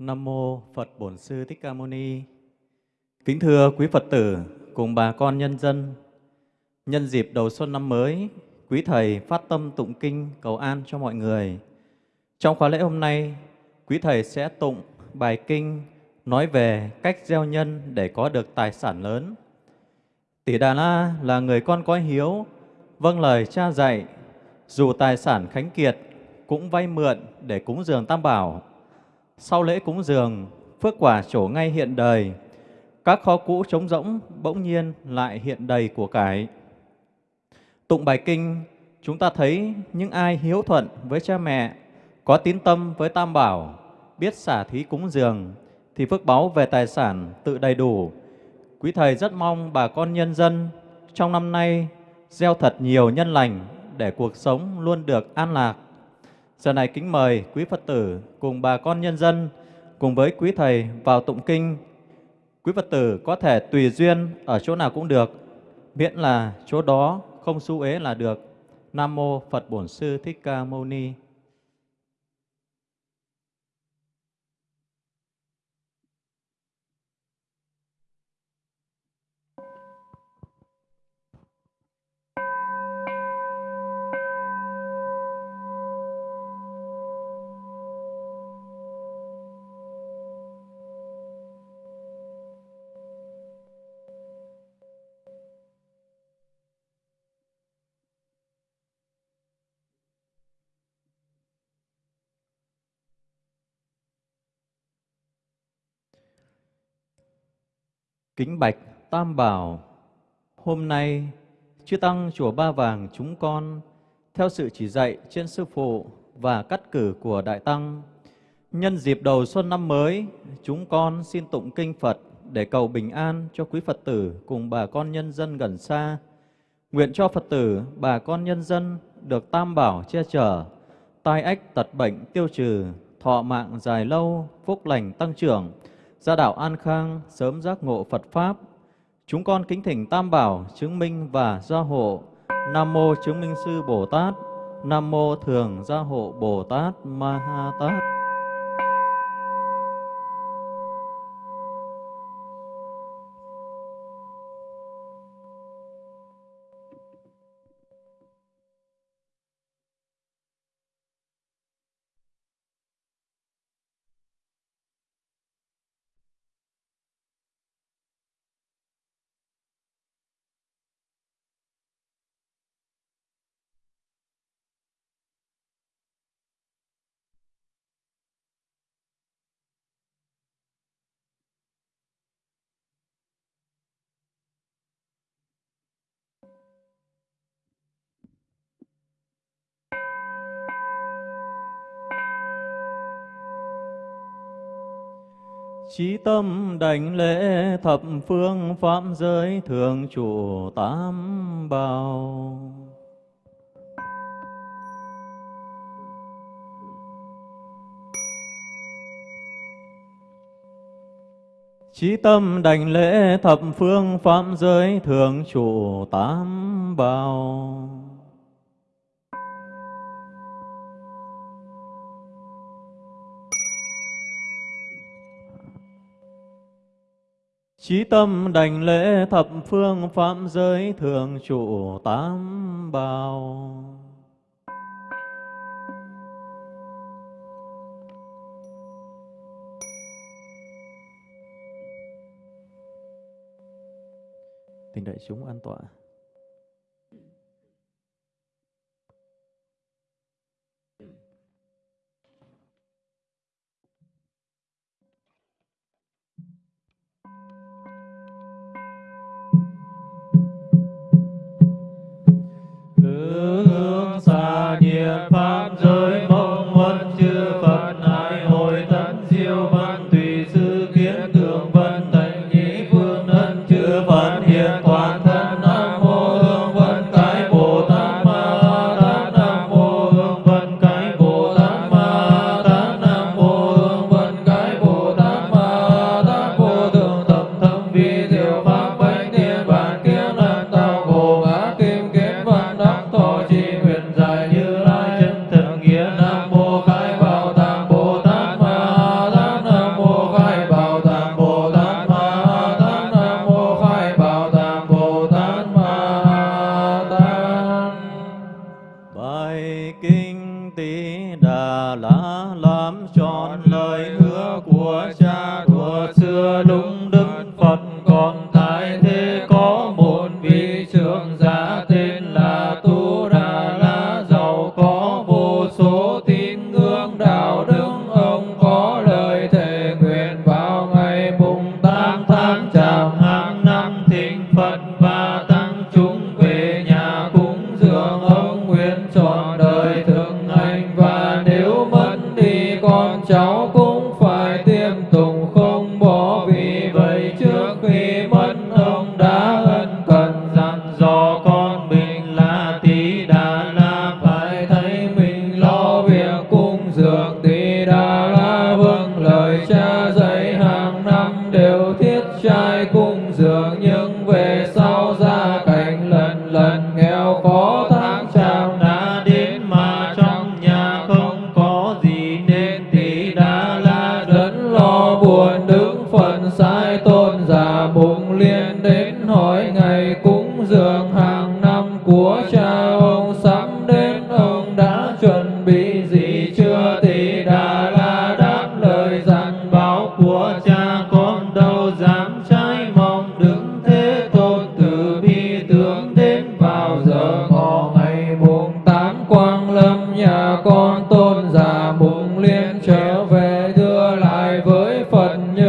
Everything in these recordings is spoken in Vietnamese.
Nam mô Phật Bổn Sư Thích Ca Mâu Ni. Kính thưa quý Phật tử cùng bà con nhân dân, nhân dịp đầu xuân năm mới, quý thầy phát tâm tụng kinh cầu an cho mọi người. Trong khóa lễ hôm nay, quý thầy sẽ tụng bài kinh nói về cách gieo nhân để có được tài sản lớn. Tỷ Đà La là người con có hiếu, vâng lời cha dạy, dù tài sản khánh kiệt cũng vay mượn để cúng dường Tam Bảo. Sau lễ cúng dường, phước quả trổ ngay hiện đời, các kho cũ trống rỗng bỗng nhiên lại hiện đầy của cải. Tụng bài kinh, chúng ta thấy những ai hiếu thuận với cha mẹ, có tín tâm với Tam Bảo, biết xả thí cúng dường, thì phước báu về tài sản tự đầy đủ. Quý Thầy rất mong bà con nhân dân trong năm nay gieo thật nhiều nhân lành để cuộc sống luôn được an lạc. Giờ này kính mời quý Phật tử cùng bà con nhân dân cùng với quý Thầy vào tụng kinh. Quý Phật tử có thể tùy duyên ở chỗ nào cũng được, miễn là chỗ đó không xu ế là được. Nam Mô Phật Bổn Sư Thích Ca Mâu Ni. Kính bạch Tam Bảo, hôm nay Chư Tăng Chùa Ba Vàng chúng con theo sự chỉ dạy trên Sư Phụ và cắt cử của Đại Tăng. Nhân dịp đầu xuân năm mới, chúng con xin tụng kinh Phật để cầu bình an cho quý Phật tử cùng bà con nhân dân gần xa. Nguyện cho Phật tử, bà con nhân dân được Tam Bảo che chở, tai ách tật bệnh tiêu trừ, thọ mạng dài lâu, phúc lành tăng trưởng, gia đạo an khang, sớm giác ngộ Phật Pháp. Chúng con kính thỉnh Tam Bảo chứng minh và gia hộ. Nam Mô Chứng Minh Sư Bồ Tát, Nam Mô Thường Gia Hộ Bồ Tát Ma Ha Tát. Chí tâm đảnh lễ thập phương pháp giới thường chủ tám bào, Chí tâm đảnh lễ thập phương pháp giới thường chủ tám bào. Chí tâm đảnh lễ thập phương phạm giới thường trụ tám bào Tình đại chúng an tọa. tí đà lá lam tròn lời hứa của cha thuở xưa đúng thì con cháu cũng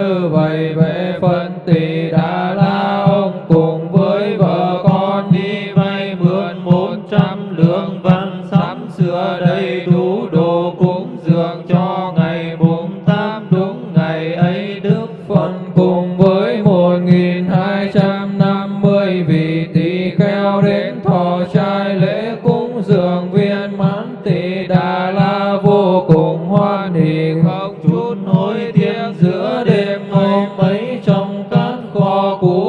như vậy về phân tỳ đà la khổ của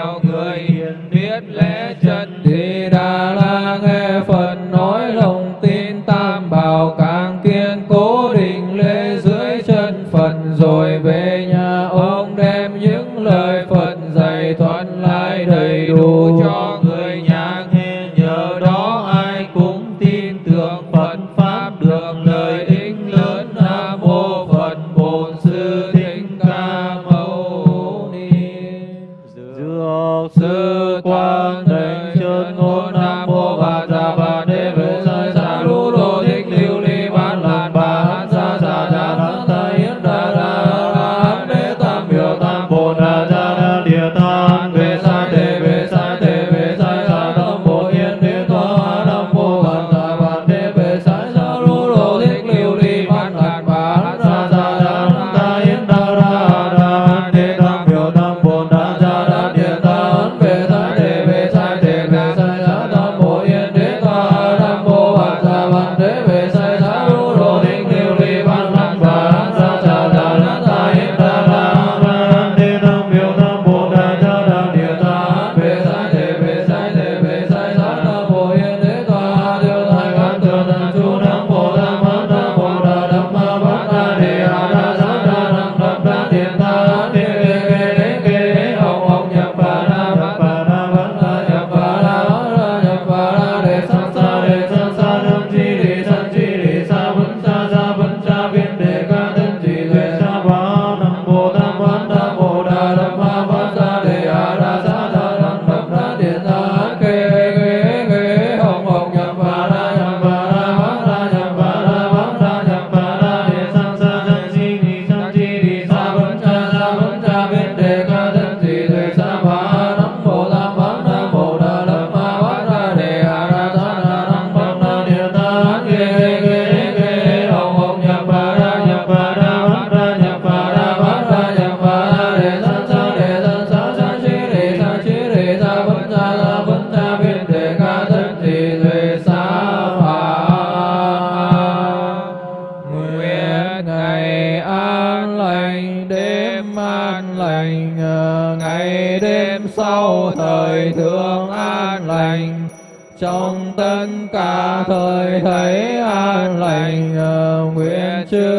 theo người biết lễ thánh chân ngôn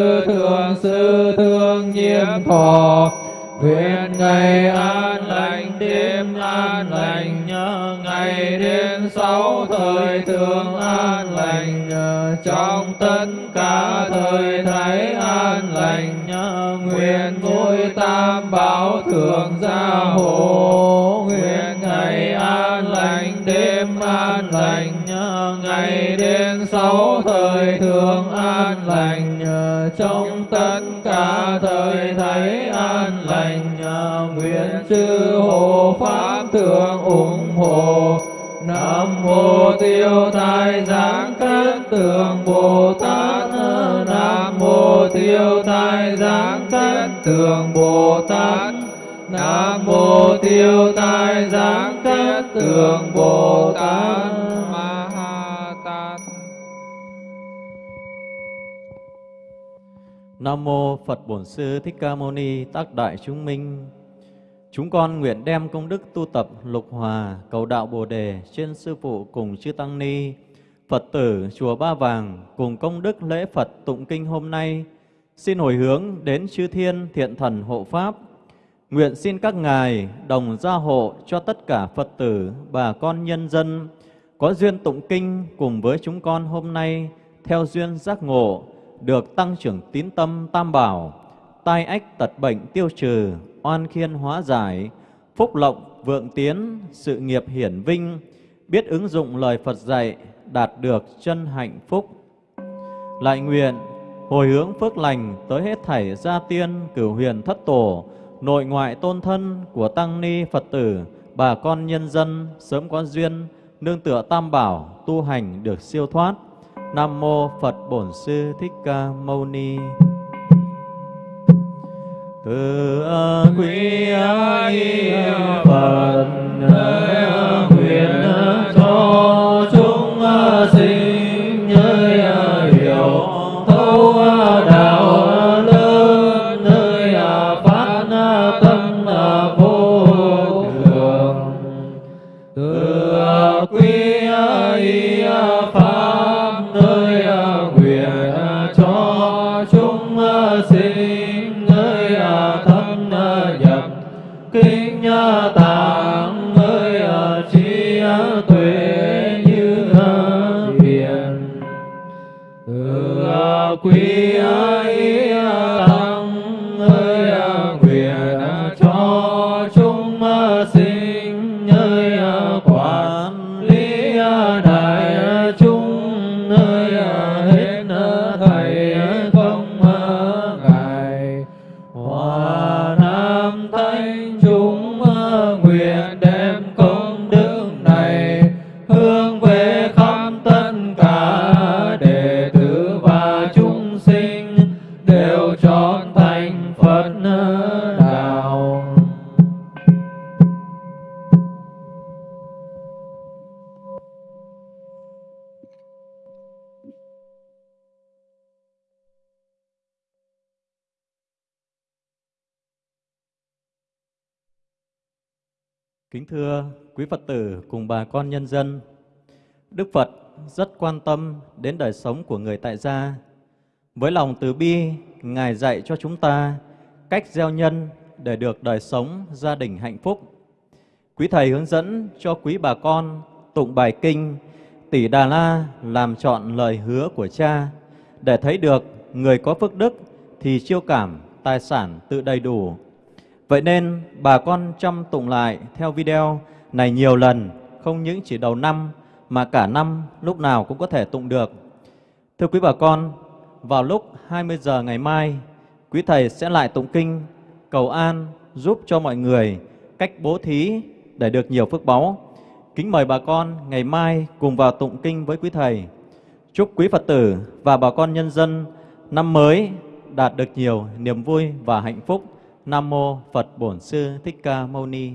thường thượng sư thương nhiễm thọ. Nguyện ngày an lành, đêm an lành, nhớ ngày đêm sáu thời thường an lành. Trong tất cả thời thấy an lành, nhớ nguyện vui tam bảo thường gia hộ. Nguyện ngày an lành, đêm an lành, nhớ ngày đêm sáu thời thường an lành trong tất cả thời thấy an lành nguyện chư hộ pháp thượng ủng hộ. Nam mô tiêu tai giáng cát tường Bồ Tát. Nam mô tiêu tai giáng cát tường Bồ Tát. Nam mô tiêu tai giáng cát tường Bồ Tát. Nam mô Phật Bổn Sư Thích Ca Mâu Ni Tác Đại Chúng Minh Chúng con nguyện đem công đức tu tập lục hòa cầu đạo Bồ đề trên sư phụ cùng chư tăng ni, Phật tử chùa Ba Vàng cùng công đức lễ Phật tụng kinh hôm nay, xin hồi hướng đến chư thiên thiện thần hộ pháp. Nguyện xin các ngài đồng gia hộ cho tất cả Phật tử, bà con nhân dân có duyên tụng kinh cùng với chúng con hôm nay theo duyên giác ngộ được tăng trưởng tín tâm tam bảo, tai ách tật bệnh tiêu trừ, oan khiên hóa giải, phúc lộng vượng tiến, sự nghiệp hiển vinh, biết ứng dụng lời Phật dạy, đạt được chân hạnh phúc. Lại nguyện hồi hướng phước lành tới hết thảy gia tiên, cửu huyền thất tổ, nội ngoại tôn thân của tăng ni Phật tử, bà con nhân dân sớm có duyên nương tựa tam bảo tu hành được siêu thoát. Nam mô Phật Bổn Sư Thích Ca Mâu Ni. Từ quý ái phật. Từ Kính thưa quý Phật tử cùng bà con nhân dân, Đức Phật rất quan tâm đến đời sống của người tại gia. Với lòng từ bi, Ngài dạy cho chúng ta cách gieo nhân để được đời sống gia đình hạnh phúc. Quý Thầy hướng dẫn cho quý bà con tụng bài kinh Tỷ Đà La làm chọn lời hứa của cha để thấy được người có phước đức thì chiêu cảm tài sản tự đầy đủ Vậy nên bà con chăm tụng lại theo video này nhiều lần, không những chỉ đầu năm mà cả năm lúc nào cũng có thể tụng được. Thưa quý bà con, vào lúc 20 giờ ngày mai, quý thầy sẽ lại tụng kinh cầu an giúp cho mọi người cách bố thí để được nhiều phước báu. Kính mời bà con ngày mai cùng vào tụng kinh với quý thầy. Chúc quý Phật tử và bà con nhân dân năm mới đạt được nhiều niềm vui và hạnh phúc. Nam mô Phật Bổn Sư Thích Ca Mâu Ni.